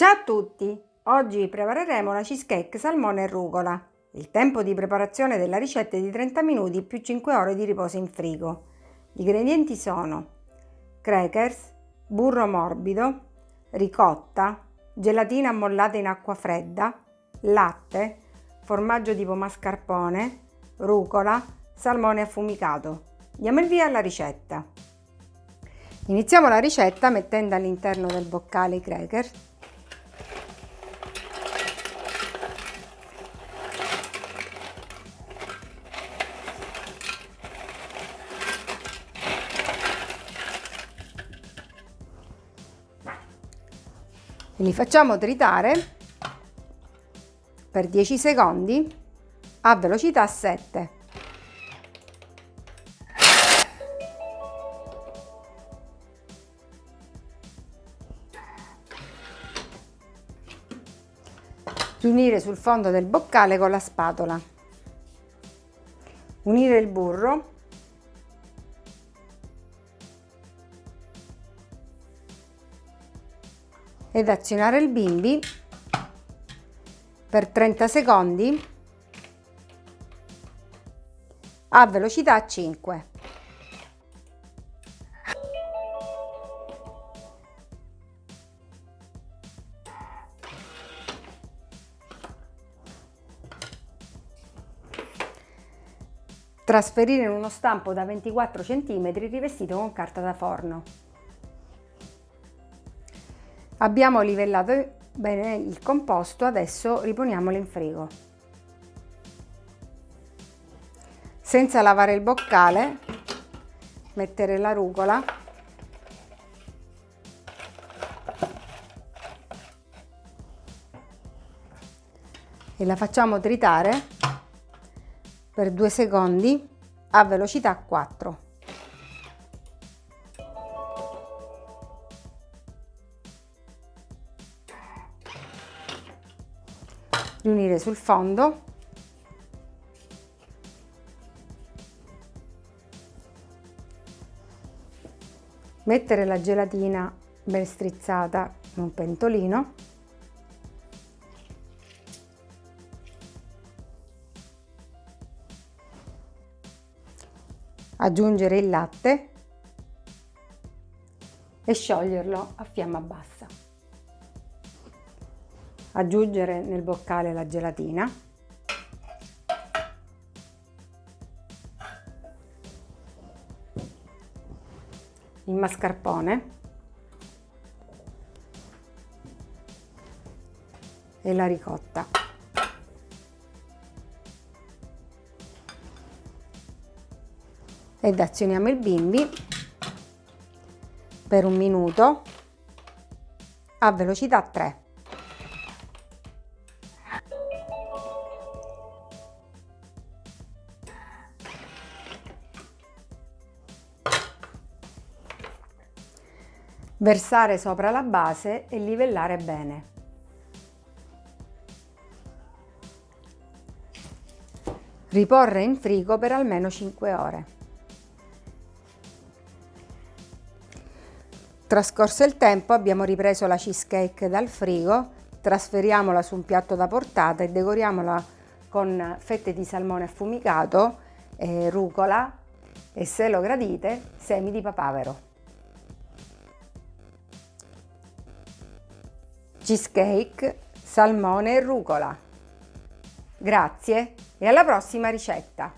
Ciao a tutti! Oggi prepareremo la cheesecake salmone e rucola. Il tempo di preparazione della ricetta è di 30 minuti più 5 ore di riposo in frigo. Gli ingredienti sono crackers, burro morbido, ricotta, gelatina ammollata in acqua fredda, latte, formaggio tipo mascarpone, rucola, salmone affumicato. Diamo il via alla ricetta. Iniziamo la ricetta mettendo all'interno del boccale i crackers li facciamo tritare per 10 secondi a velocità 7. Riunire sul fondo del boccale con la spatola. Unire il burro ed azionare il bimbi per 30 secondi a velocità 5. Trasferire in uno stampo da 24 cm rivestito con carta da forno. Abbiamo livellato bene il composto, adesso riponiamolo in frigo. Senza lavare il boccale, mettere la rucola e la facciamo tritare per due secondi a velocità 4. Riunire sul fondo. Mettere la gelatina ben strizzata in un pentolino. Aggiungere il latte e scioglierlo a fiamma bassa aggiungere nel boccale la gelatina. Il mascarpone. E la ricotta. Ed azioniamo il bimbi. Per un minuto. A velocità 3 versare sopra la base e livellare bene. Riporre in frigo per almeno 5 ore. Trascorso il tempo abbiamo ripreso la cheesecake dal frigo, trasferiamola su un piatto da portata e decoriamola con fette di salmone affumicato, eh, rucola e se lo gradite semi di papavero. Cheesecake, salmone e rucola. Grazie e alla prossima ricetta!